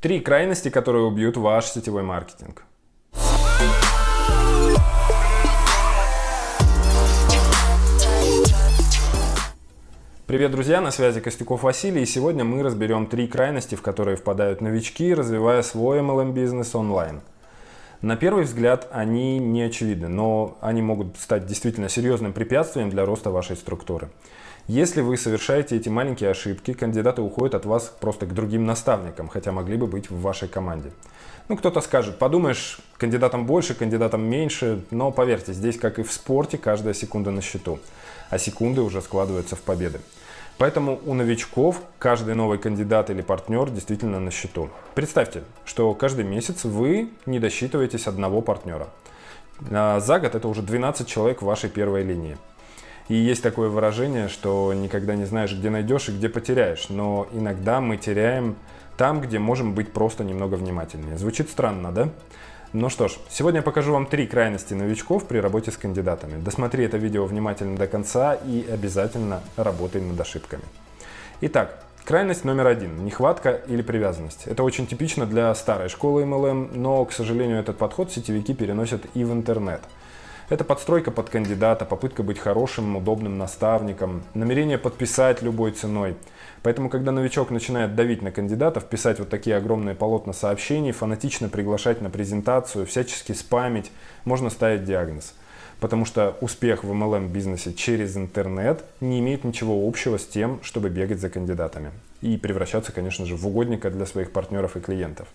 Три крайности, которые убьют ваш сетевой маркетинг. Привет, друзья! На связи Костюков Василий, и сегодня мы разберем три крайности, в которые впадают новички, развивая свой MLM-бизнес онлайн. На первый взгляд они не очевидны, но они могут стать действительно серьезным препятствием для роста вашей структуры. Если вы совершаете эти маленькие ошибки, кандидаты уходят от вас просто к другим наставникам, хотя могли бы быть в вашей команде. Ну, кто-то скажет, подумаешь, кандидатам больше, кандидатам меньше, но поверьте, здесь, как и в спорте, каждая секунда на счету, а секунды уже складываются в победы. Поэтому у новичков каждый новый кандидат или партнер действительно на счету. Представьте, что каждый месяц вы не досчитываетесь одного партнера. А за год это уже 12 человек в вашей первой линии. И есть такое выражение, что никогда не знаешь, где найдешь и где потеряешь. Но иногда мы теряем там, где можем быть просто немного внимательнее. Звучит странно, да? Ну что ж, сегодня я покажу вам три крайности новичков при работе с кандидатами. Досмотри это видео внимательно до конца и обязательно работай над ошибками. Итак, крайность номер один – нехватка или привязанность. Это очень типично для старой школы MLM, но, к сожалению, этот подход сетевики переносят и в интернет – это подстройка под кандидата, попытка быть хорошим, удобным наставником, намерение подписать любой ценой. Поэтому, когда новичок начинает давить на кандидатов, писать вот такие огромные полотна сообщений, фанатично приглашать на презентацию, всячески спамить, можно ставить диагноз. Потому что успех в MLM-бизнесе через интернет не имеет ничего общего с тем, чтобы бегать за кандидатами. И превращаться, конечно же, в угодника для своих партнеров и клиентов.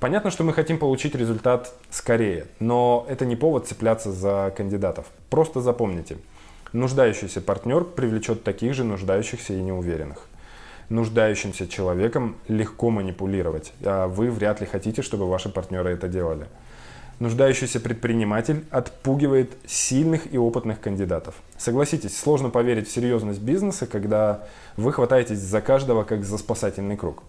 Понятно, что мы хотим получить результат скорее, но это не повод цепляться за кандидатов. Просто запомните, нуждающийся партнер привлечет таких же нуждающихся и неуверенных. Нуждающимся человеком легко манипулировать, а вы вряд ли хотите, чтобы ваши партнеры это делали. Нуждающийся предприниматель отпугивает сильных и опытных кандидатов. Согласитесь, сложно поверить в серьезность бизнеса, когда вы хватаетесь за каждого как за спасательный круг.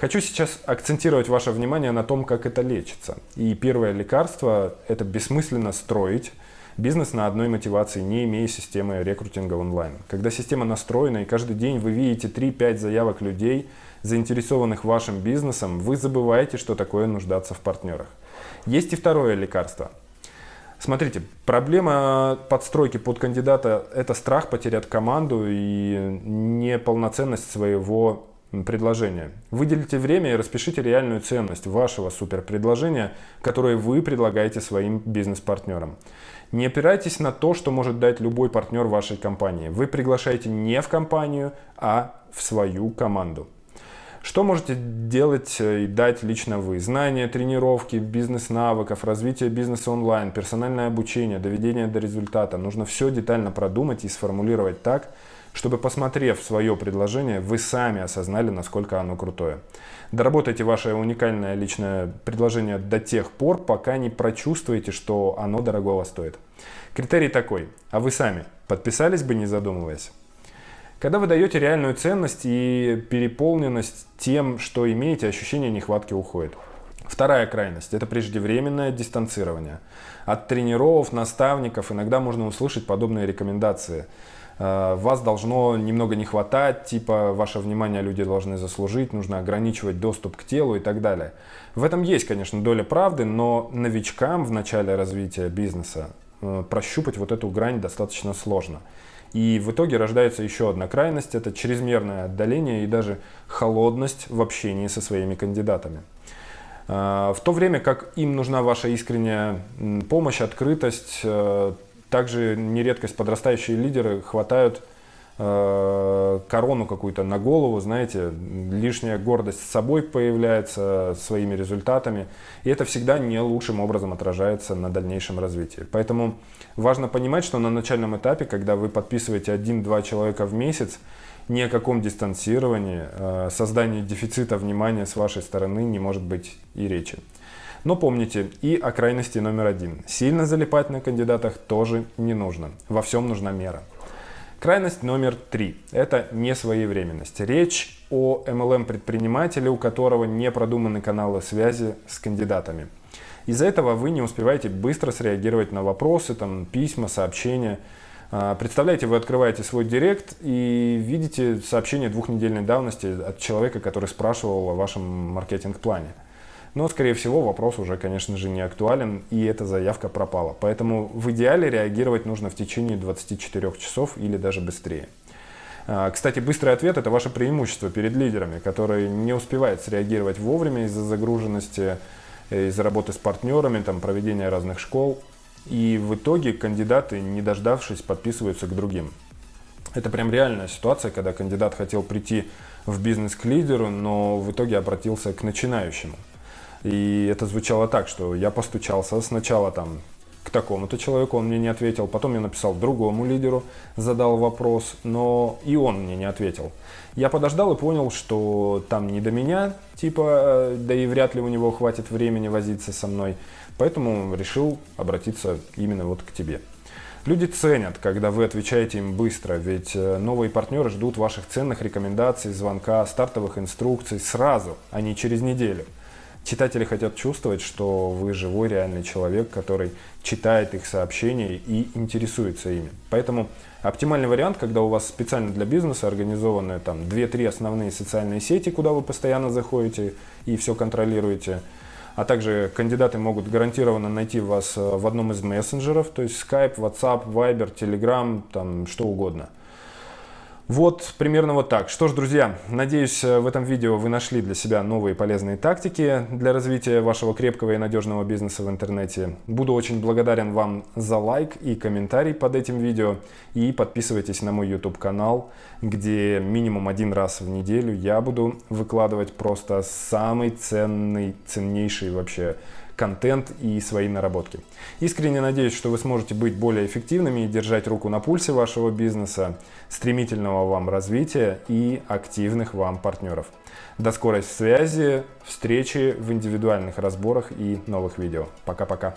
Хочу сейчас акцентировать ваше внимание на том, как это лечится. И первое лекарство – это бессмысленно строить бизнес на одной мотивации, не имея системы рекрутинга онлайн. Когда система настроена и каждый день вы видите 3-5 заявок людей, заинтересованных вашим бизнесом, вы забываете, что такое нуждаться в партнерах. Есть и второе лекарство. Смотрите, проблема подстройки под кандидата – это страх потерять команду и неполноценность своего предложение. Выделите время и распишите реальную ценность вашего суперпредложения, которое вы предлагаете своим бизнес-партнерам. Не опирайтесь на то, что может дать любой партнер вашей компании. Вы приглашаете не в компанию, а в свою команду. Что можете делать и дать лично вы? Знания, тренировки, бизнес-навыков, развитие бизнеса онлайн, персональное обучение, доведение до результата. Нужно все детально продумать и сформулировать так, чтобы, посмотрев свое предложение, вы сами осознали, насколько оно крутое. Доработайте ваше уникальное личное предложение до тех пор, пока не прочувствуете, что оно дорогого стоит. Критерий такой, а вы сами подписались бы, не задумываясь? Когда вы даете реальную ценность и переполненность тем, что имеете, ощущение нехватки уходит. Вторая крайность – это преждевременное дистанцирование. От тренеров, наставников иногда можно услышать подобные рекомендации – Э, вас должно немного не хватать, типа ваше внимание люди должны заслужить, нужно ограничивать доступ к телу и так далее. В этом есть, конечно, доля правды, но новичкам в начале развития бизнеса э, прощупать вот эту грань достаточно сложно. И в итоге рождается еще одна крайность, это чрезмерное отдаление и даже холодность в общении со своими кандидатами. Э, в то время как им нужна ваша искренняя помощь, открытость, также нередкость подрастающие лидеры хватают э, корону какую-то на голову, знаете, лишняя гордость с собой появляется, своими результатами, и это всегда не лучшим образом отражается на дальнейшем развитии. Поэтому важно понимать, что на начальном этапе, когда вы подписываете один-два человека в месяц, ни о каком дистанцировании, э, создании дефицита внимания с вашей стороны не может быть и речи. Но помните и о крайности номер один. Сильно залипать на кандидатах тоже не нужно. Во всем нужна мера. Крайность номер три – это несвоевременность. Речь о MLM-предпринимателе, у которого не продуманы каналы связи с кандидатами. Из-за этого вы не успеваете быстро среагировать на вопросы, там, письма, сообщения. А, представляете, вы открываете свой директ и видите сообщение двухнедельной давности от человека, который спрашивал о вашем маркетинг-плане. Но, скорее всего, вопрос уже, конечно же, не актуален, и эта заявка пропала. Поэтому в идеале реагировать нужно в течение 24 часов или даже быстрее. А, кстати, быстрый ответ – это ваше преимущество перед лидерами, которые не успевают среагировать вовремя из-за загруженности, э, из-за работы с партнерами, там, проведения разных школ. И в итоге кандидаты, не дождавшись, подписываются к другим. Это прям реальная ситуация, когда кандидат хотел прийти в бизнес к лидеру, но в итоге обратился к начинающему. И это звучало так, что я постучался сначала там к такому-то человеку, он мне не ответил. Потом я написал другому лидеру, задал вопрос, но и он мне не ответил. Я подождал и понял, что там не до меня, типа, э, да и вряд ли у него хватит времени возиться со мной. Поэтому решил обратиться именно вот к тебе. Люди ценят, когда вы отвечаете им быстро, ведь э, новые партнеры ждут ваших ценных рекомендаций, звонка, стартовых инструкций сразу, а не через неделю. Читатели хотят чувствовать, что вы живой реальный человек, который читает их сообщения и интересуется ими. Поэтому оптимальный вариант, когда у вас специально для бизнеса организованы там 2-3 основные социальные сети, куда вы постоянно заходите и все контролируете, а также кандидаты могут гарантированно найти вас э, в одном из мессенджеров, то есть Skype, WhatsApp, Viber, Telegram, там что угодно. Вот примерно вот так. Что ж, друзья, надеюсь, э, в этом видео вы нашли для себя новые полезные тактики для развития вашего крепкого и надежного бизнеса в интернете. Буду очень благодарен вам за лайк и комментарий под этим видео. И подписывайтесь на мой YouTube канал, где минимум один раз в неделю я буду выкладывать просто самый ценный, ценнейший вообще контент и свои наработки. Искренне надеюсь, что вы сможете быть более эффективными и держать руку на пульсе вашего бизнеса, стремительного вам развития и активных вам партнеров. До скорой связи, встречи в индивидуальных разборах и новых видео. Пока-пока.